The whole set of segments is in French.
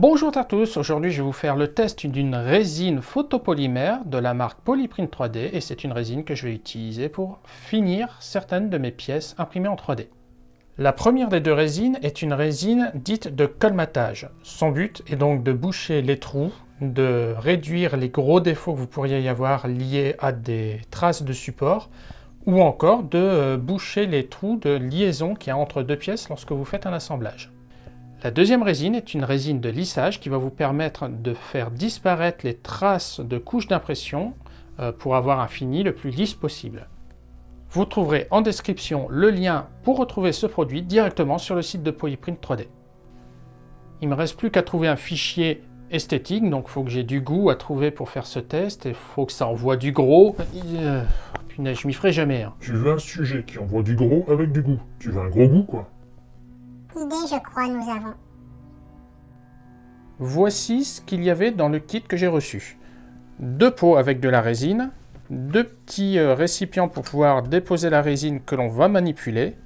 Bonjour à tous, aujourd'hui je vais vous faire le test d'une résine photopolymère de la marque Polyprint 3D et c'est une résine que je vais utiliser pour finir certaines de mes pièces imprimées en 3D. La première des deux résines est une résine dite de colmatage. Son but est donc de boucher les trous, de réduire les gros défauts que vous pourriez y avoir liés à des traces de support ou encore de euh, boucher les trous de liaison qu'il y a entre deux pièces lorsque vous faites un assemblage. La deuxième résine est une résine de lissage qui va vous permettre de faire disparaître les traces de couches d'impression euh, pour avoir un fini le plus lisse possible. Vous trouverez en description le lien pour retrouver ce produit directement sur le site de Polyprint 3D. Il ne me reste plus qu'à trouver un fichier esthétique, donc il faut que j'ai du goût à trouver pour faire ce test, et il faut que ça envoie du gros. Euh, je m'y ferai jamais. Hein. Tu veux un sujet qui envoie du gros avec du goût. Tu veux un gros goût, quoi Voici ce qu'il y avait dans le kit que j'ai reçu. Deux pots avec de la résine, deux petits euh, récipients pour pouvoir déposer la résine que l'on va manipuler,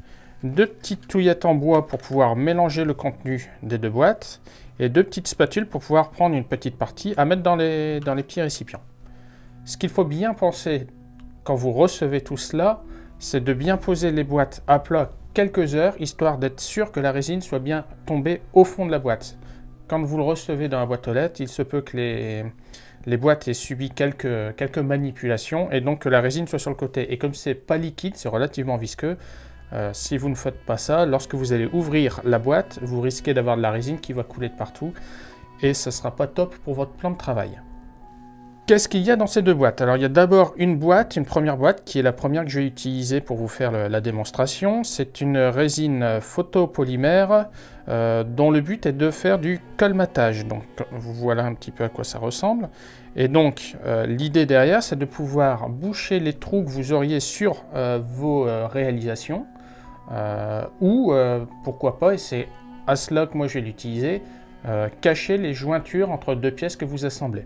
deux petites touillettes en bois pour pouvoir mélanger le contenu des deux boîtes, et deux petites spatules pour pouvoir prendre une petite partie à mettre dans les, dans les petits récipients. Ce qu'il faut bien penser quand vous recevez tout cela, c'est de bien poser les boîtes à plat quelques heures, histoire d'être sûr que la résine soit bien tombée au fond de la boîte. Quand vous le recevez dans la boîte aux lettres, il se peut que les, les boîtes aient subi quelques, quelques manipulations et donc que la résine soit sur le côté. Et comme c'est pas liquide, c'est relativement visqueux, euh, si vous ne faites pas ça, lorsque vous allez ouvrir la boîte, vous risquez d'avoir de la résine qui va couler de partout et ce ne sera pas top pour votre plan de travail. Qu'est-ce qu'il y a dans ces deux boîtes? Alors il y a d'abord une boîte, une première boîte, qui est la première que je vais utiliser pour vous faire la démonstration. C'est une résine photopolymère euh, dont le but est de faire du colmatage. Donc voilà un petit peu à quoi ça ressemble. Et donc euh, l'idée derrière, c'est de pouvoir boucher les trous que vous auriez sur euh, vos réalisations. ou pourquoi pas, et c'est à cela que moi je vais l'utiliser, cacher les jointures entre deux pièces que vous assemblez.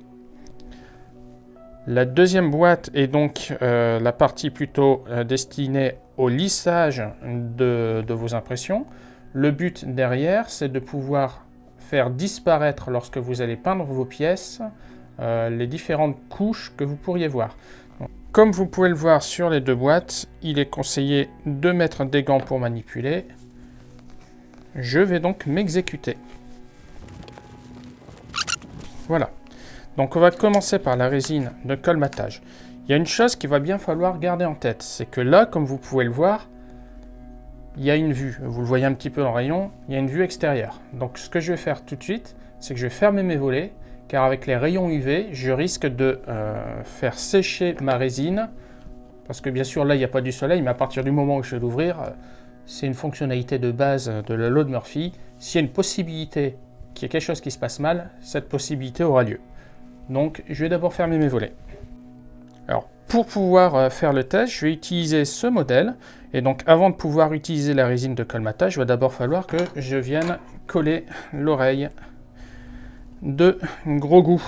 La deuxième boîte est donc euh, la partie plutôt euh, destinée au lissage de, vos impressions. Le but derrière, c'est de pouvoir faire disparaître, lorsque vous allez peindre vos pièces, euh, les différentes couches que vous pourriez voir. comme vous pouvez le voir sur les deux boîtes, il est conseillé de mettre des gants pour manipuler. Je vais donc m'exécuter. Voilà. Donc on va commencer par la résine de colmatage. Il y a une chose qu'il va bien falloir garder en tête, c'est que là, comme vous pouvez le voir, il y a une vue. Vous le voyez un petit peu le rayon, il y a une vue extérieure. Donc ce que je vais faire tout de suite, c'est que je vais fermer mes volets, car avec les rayons UV, je risque de euh, faire sécher ma résine, parce que bien sûr là, il n'y a pas du soleil, mais à partir du moment où je vais l'ouvrir, euh, c'est une fonctionnalité de base de la loi de Murphy. S'il y a une possibilité qu'il y ait quelque chose qui se passe mal, cette possibilité aura lieu. Donc je vais d'abord fermer mes volets. Alors pour pouvoir euh, faire le test, je vais utiliser ce modèle. Et donc avant de pouvoir utiliser la résine de colmatage, il va d'abord falloir que je vienne coller l'oreille de gros goût.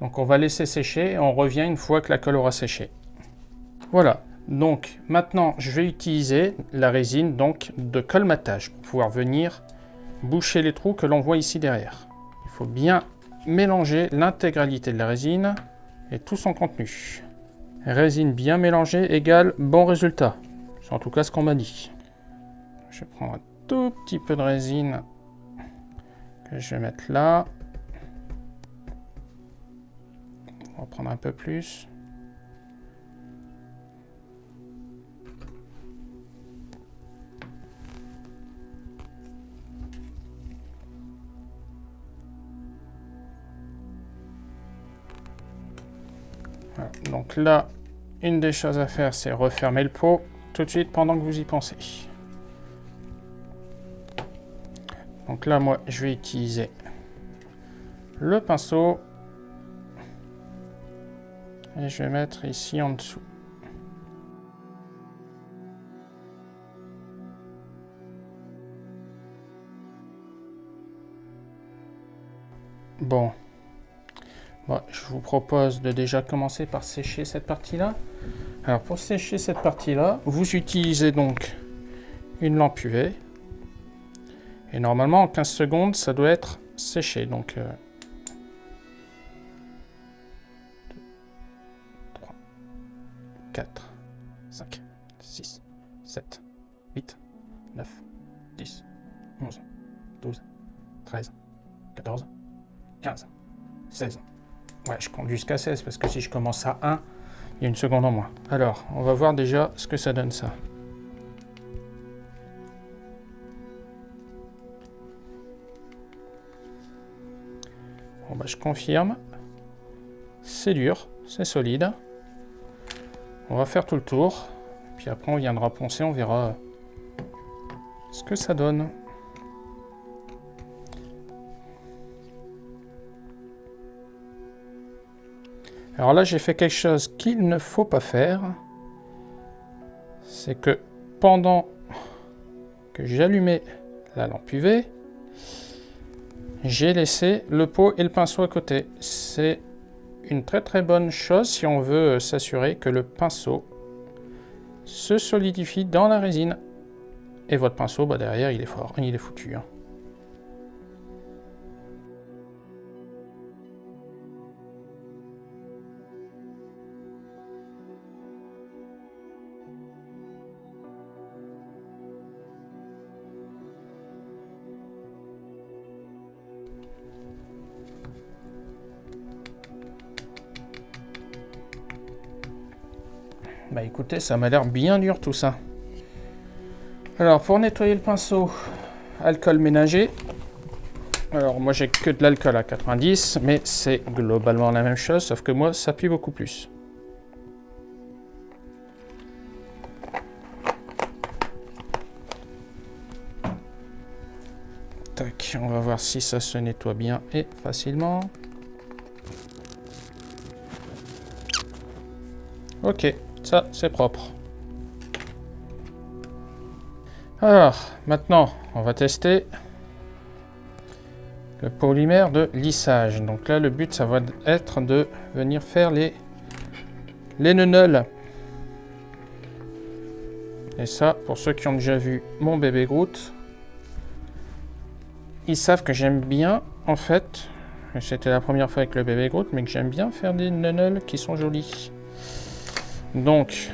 Donc on va laisser sécher et on revient une fois que la colle aura séché. Voilà, donc maintenant je vais utiliser la résine donc de colmatage pour pouvoir venir boucher les trous que l'on voit ici derrière. Il faut bien mélanger l'intégralité de la résine et tout son contenu. Résine bien mélangée égale bon résultat. C'est en tout cas ce qu'on m'a dit. Je vais prendre un tout petit peu de résine que je vais mettre là. On va prendre un peu plus. Donc là, une des choses à faire, c'est refermer le pot tout de suite pendant que vous y pensez. Donc là, moi, je vais utiliser le pinceau. Et je vais mettre ici en dessous. Bon, Je vous propose de déjà commencer par sécher cette partie-là. Alors pour sécher cette partie-là, vous utilisez donc une lampe UV. Et normalement en 15 secondes, ça doit être séché. Donc 3, 4, 5, 6, 7, 8, 9, 10, 11, 12, 13, 14, 15, 16. Ouais, je compte jusqu'à 16 parce que si je commence à 1, il y a une seconde en moins. Alors, on va voir déjà ce que ça donne ça. Bon bah je confirme. C'est dur, c'est solide. On va faire tout le tour. Puis après on viendra poncer, on verra ce que ça donne. Alors là, j'ai fait quelque chose qu'il ne faut pas faire. C'est que pendant que j'allumais la lampe UV, j'ai laissé le pot et le pinceau à côté. C'est une très très bonne chose si on veut s'assurer que le pinceau se solidifie dans la résine. Et votre pinceau, bah derrière, il est fort, il est foutu. Hein. Bah écoutez, ça m'a l'air bien dur tout ça. Alors pour nettoyer le pinceau, alcool ménager. Alors moi j'ai que de l'alcool à 90, mais c'est globalement la même chose, sauf que moi ça pue beaucoup plus. Tac, on va voir si ça se nettoie bien et facilement. Ok, ça, c'est propre. Alors, maintenant, on va tester le polymère de lissage. Donc là, le but, ça va être de venir faire les, les Et ça, pour ceux qui ont déjà vu mon bébé Groot, ils savent que j'aime bien, en fait, c'était la première fois avec le bébé Groot, mais que j'aime bien faire des nunnels qui sont jolis. Donc,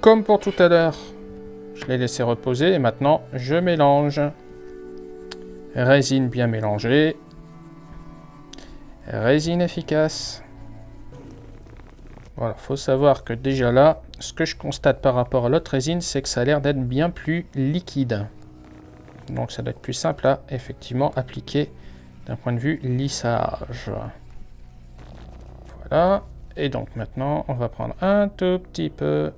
comme pour tout à l'heure, je l'ai laissé reposer et maintenant je mélange. Résine bien mélangée. Résine efficace. Voilà, faut savoir que déjà là, ce que je constate par rapport à l'autre résine, c'est que ça a l'air d'être bien plus liquide. Donc ça doit être plus simple à effectivement appliquer d'un point de vue lissage. Voilà. Et donc maintenant, on va prendre un tout petit peu.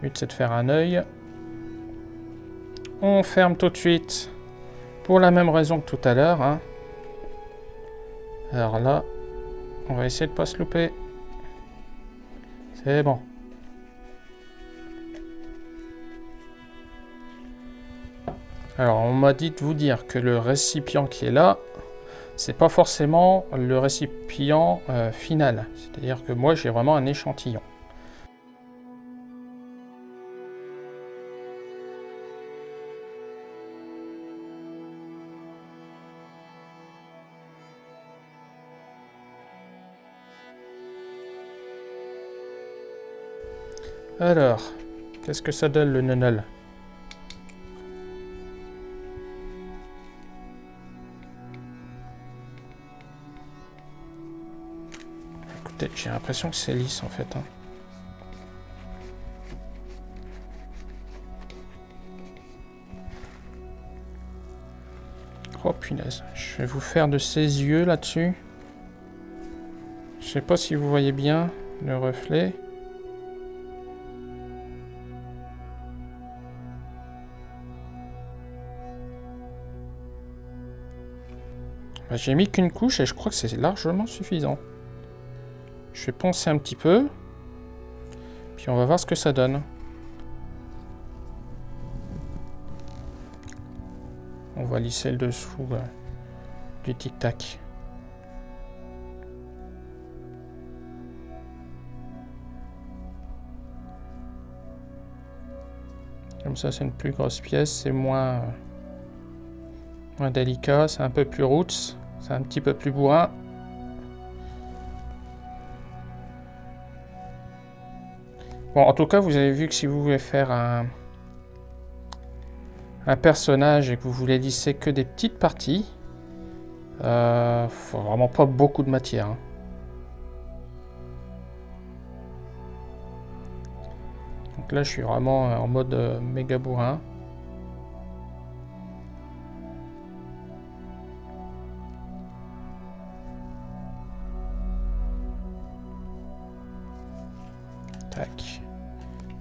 Le but c'est de faire un œil. On ferme tout de suite pour la même raison que tout à l'heure. Hein. Alors là, on va essayer de pas se louper. C'est bon. Alors, on m'a dit de vous dire que le récipient qui est là, c'est pas forcément le récipient euh, final. C'est-à-dire que moi, j'ai vraiment un échantillon. Alors, qu'est-ce que ça donne le nonol? J'ai l'impression que c'est lisse en fait. Hein. Oh punaise, je vais vous faire de ces yeux là-dessus. Je sais pas si vous voyez bien le reflet. Bah, j'ai mis qu'une couche et je crois que c'est largement suffisant. Je vais poncer un petit peu. Puis on va voir ce que ça donne. On va lisser le dessous euh, du tic-tac. Comme ça, c'est une plus grosse pièce, c'est moins, moins délicat, c'est un peu plus roots, c'est un petit peu plus bourrin. Bon, en tout cas, vous avez vu que si vous voulez faire un, un personnage et que vous voulez lisser que des petites parties, euh, faut vraiment pas beaucoup de matière. Hein. Donc là, je suis vraiment en mode euh, méga bourrin. Tac.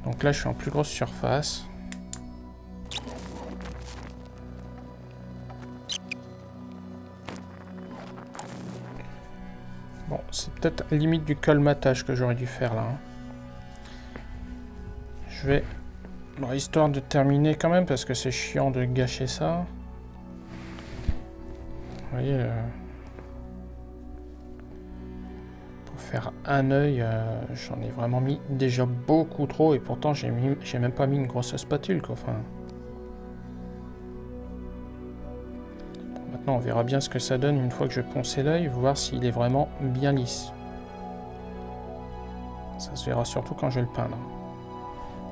Donc là, je suis en plus grosse surface. Bon, c'est peut-être limite du colmatage que j'aurais dû faire là. Hein. Je vais... histoire de terminer quand même, parce que c'est chiant de gâcher ça. Vous voyez... Euh, un œil, euh, j'en ai vraiment mis déjà beaucoup trop, et pourtant j'ai même pas mis une grosse spatule, quoi. Enfin... Maintenant, on verra bien ce que ça donne une fois que je poncer l'œil, voir s'il est vraiment bien lisse. Ça se verra surtout quand je vais le peindre.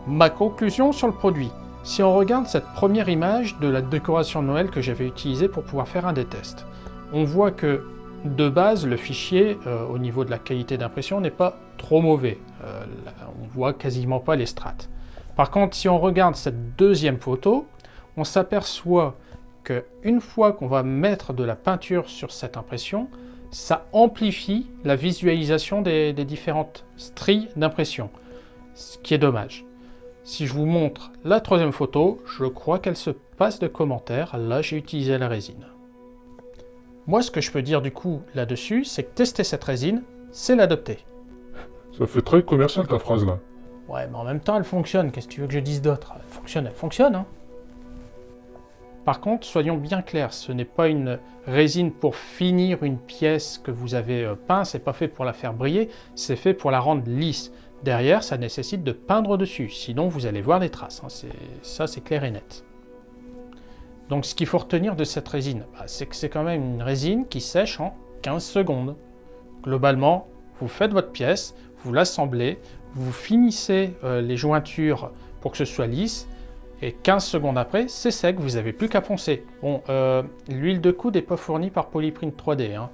Ma conclusion sur le produit. Si on regarde cette première image de la décoration de Noël que j'avais utilisée pour pouvoir faire un des tests, on voit que de base, le fichier, euh, au niveau de la qualité d'impression, n'est pas trop mauvais. Euh, on voit quasiment pas les strates. Par contre, si on regarde cette deuxième photo, on s'aperçoit qu'une fois qu'on va mettre de la peinture sur cette impression, ça amplifie la visualisation des différentes stries d'impression, ce qui est dommage. Si je vous montre la troisième photo, je crois qu'elle se passe de commentaires. Là, j'ai utilisé la résine. Moi, ce que je peux dire du coup là-dessus, c'est que tester cette résine, c'est l'adopter. Ça fait très commercial ta phrase là. Ouais, mais en même temps, elle fonctionne. Qu'est-ce que tu veux que je dise d'autre? Elle fonctionne, elle fonctionne. Hein Par contre, soyons bien clairs, ce n'est pas une résine pour finir une pièce que vous avez euh, peint, c'est pas fait pour la faire briller, c'est fait pour la rendre lisse. Derrière, ça nécessite de peindre dessus, sinon vous allez voir des traces. Hein. Ça, c'est clair et net. Donc ce qu'il faut retenir de cette résine, bah, c'est que c'est quand même une résine qui sèche en 15 secondes. Globalement, vous faites votre pièce, vous l'assemblez, vous finissez euh, les jointures pour que ce soit lisse, et 15 secondes après, c'est sec, vous n'avez plus qu'à poncer. Bon, euh, l'huile de coude n'est pas fournie par Polyprint 3D, hein.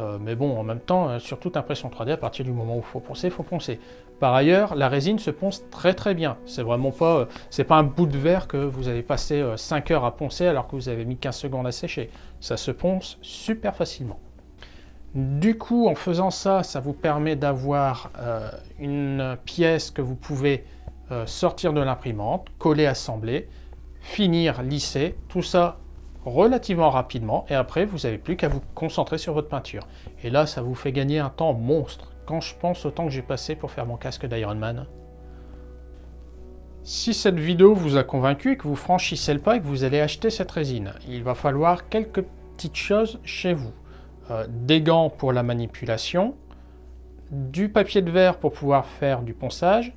Euh, mais bon, en même temps, sur toute impression 3D, à partir du moment où il faut poncer, il faut poncer. Par ailleurs, la résine se ponce très très bien. C'est vraiment pas, euh, pas un bout de verre que vous avez passé 5 euh, heures à poncer alors que vous avez mis 15 secondes à sécher. Ça se ponce super facilement. Du coup, en faisant ça, ça vous permet d'avoir une pièce que vous pouvez sortir de l'imprimante, coller, assembler, finir, lisser, tout ça relativement rapidement, et après, vous n'avez plus qu'à vous concentrer sur votre peinture. Et là, ça vous fait gagner un temps monstre quand je pense au temps que j'ai passé pour faire mon casque d'Iron Man. Si cette vidéo vous a convaincu que vous franchissez le pas et que vous allez acheter cette résine, il va falloir quelques petites choses chez vous. Euh, des gants pour la manipulation, du papier de verre pour pouvoir faire du ponçage,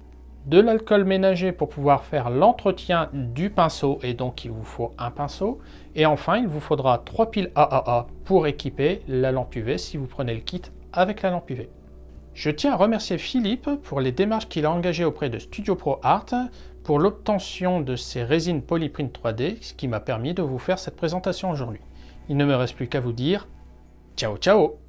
de l'alcool ménager pour pouvoir faire l'entretien du pinceau et donc il vous faut un pinceau et enfin il vous faudra trois piles AAA pour équiper la lampe UV si vous prenez le kit avec la lampe UV. Je tiens à remercier Philippe pour les démarches qu'il a engagées auprès de Studio Pro Art pour l'obtention de ces résines Polyprint 3D, ce qui m'a permis de vous faire cette présentation aujourd'hui. Il ne me reste plus qu'à vous dire ciao ciao